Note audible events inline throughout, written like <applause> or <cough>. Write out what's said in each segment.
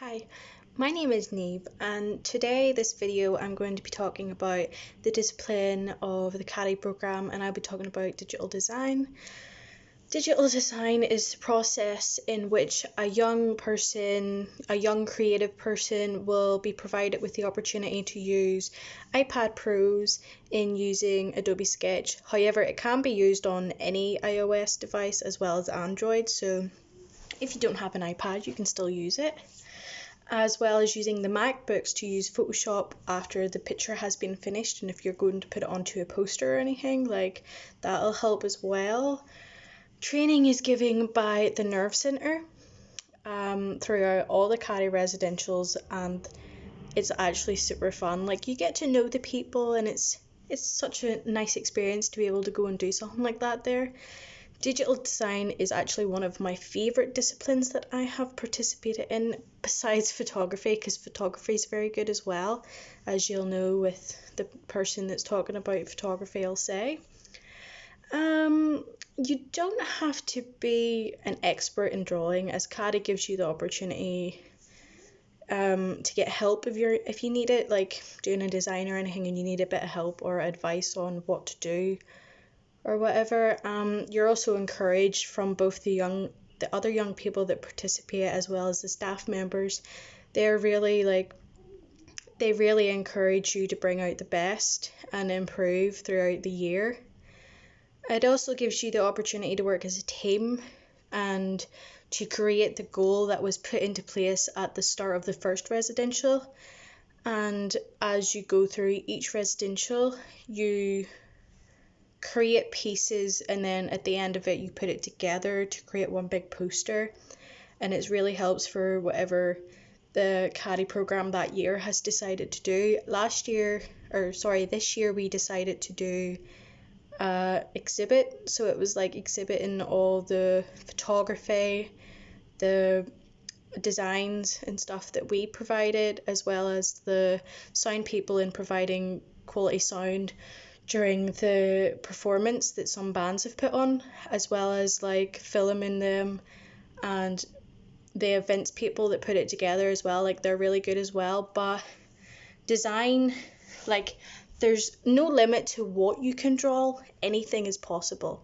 Hi, my name is Neve and today this video I'm going to be talking about the discipline of the CADI program and I'll be talking about digital design. Digital design is the process in which a young person, a young creative person will be provided with the opportunity to use iPad Pros in using Adobe Sketch. However, it can be used on any iOS device as well as Android, so if you don't have an iPad, you can still use it as well as using the MacBooks to use Photoshop after the picture has been finished and if you're going to put it onto a poster or anything like that'll help as well. Training is given by the Nerve Centre um, throughout all the CADI residentials and it's actually super fun. Like you get to know the people and it's it's such a nice experience to be able to go and do something like that there. Digital design is actually one of my favourite disciplines that I have participated in besides photography because photography is very good as well, as you'll know with the person that's talking about photography, I'll say. Um, you don't have to be an expert in drawing as CADI gives you the opportunity um, to get help if you're if you need it, like doing a design or anything and you need a bit of help or advice on what to do or whatever, um, you're also encouraged from both the young, the other young people that participate as well as the staff members. They're really like, they really encourage you to bring out the best and improve throughout the year. It also gives you the opportunity to work as a team and to create the goal that was put into place at the start of the first residential. And as you go through each residential, you create pieces and then at the end of it you put it together to create one big poster and it really helps for whatever the CADI program that year has decided to do. Last year, or sorry, this year we decided to do uh, exhibit. So it was like exhibiting all the photography, the designs and stuff that we provided, as well as the sound people in providing quality sound during the performance that some bands have put on, as well as like filming them and the events people that put it together as well. Like they're really good as well. But design, like there's no limit to what you can draw, anything is possible.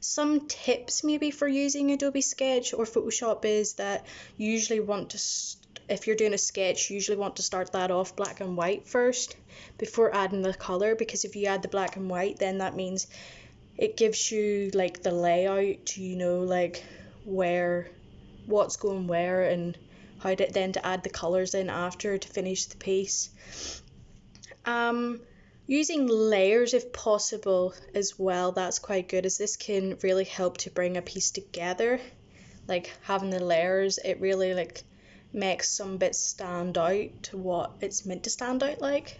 Some tips maybe for using Adobe Sketch or Photoshop is that you usually want to if you're doing a sketch, you usually want to start that off black and white first before adding the color because if you add the black and white, then that means it gives you like the layout, you know, like where what's going where and how to then to add the colors in after to finish the piece. Um, using layers if possible as well, that's quite good as this can really help to bring a piece together. Like having the layers, it really like makes some bits stand out to what it's meant to stand out like.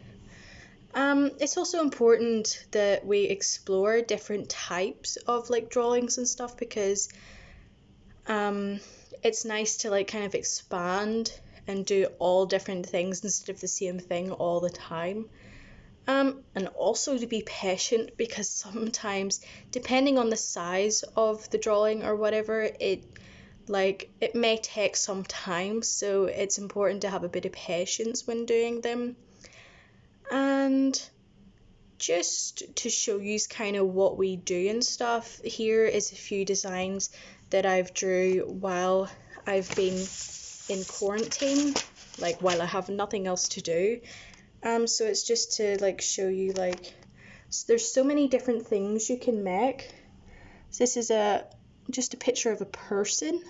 Um, it's also important that we explore different types of like drawings and stuff because um, it's nice to like kind of expand and do all different things instead of the same thing all the time. Um, and also to be patient because sometimes, depending on the size of the drawing or whatever, it like it may take some time, so it's important to have a bit of patience when doing them. And just to show you kind of what we do and stuff, here is a few designs that I've drew while I've been in quarantine, like while I have nothing else to do. Um, so it's just to like show you like so there's so many different things you can make. So this is a just a picture of a person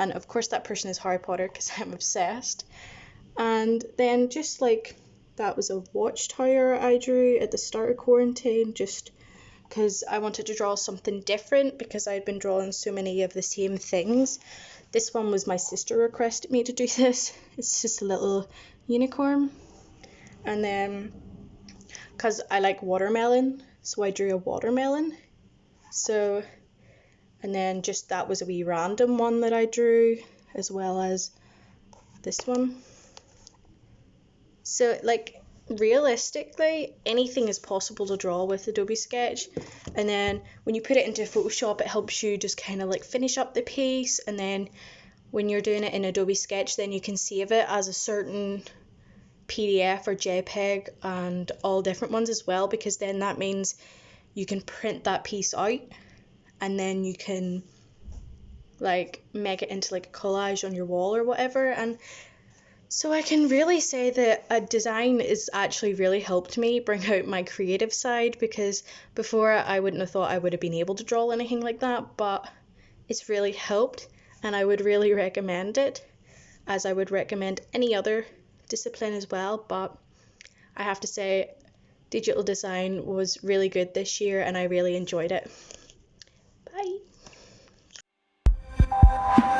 and of course that person is Harry Potter because <laughs> I'm obsessed. And then just like that was a watchtower I drew at the start of quarantine, just because I wanted to draw something different because I'd been drawing so many of the same things. This one was my sister requested me to do <laughs> this. It's just a little unicorn. And then, because I like watermelon, so I drew a watermelon. So and then just that was a wee random one that I drew as well as this one. So like realistically anything is possible to draw with Adobe Sketch. And then when you put it into Photoshop it helps you just kind of like finish up the piece. And then when you're doing it in Adobe Sketch, then you can save it as a certain PDF or JPEG and all different ones as well, because then that means you can print that piece out and then you can like make it into like a collage on your wall or whatever. And so I can really say that a design is actually really helped me bring out my creative side because before I wouldn't have thought I would have been able to draw anything like that, but it's really helped and I would really recommend it as I would recommend any other discipline as well. But I have to say, digital design was really good this year and I really enjoyed it. you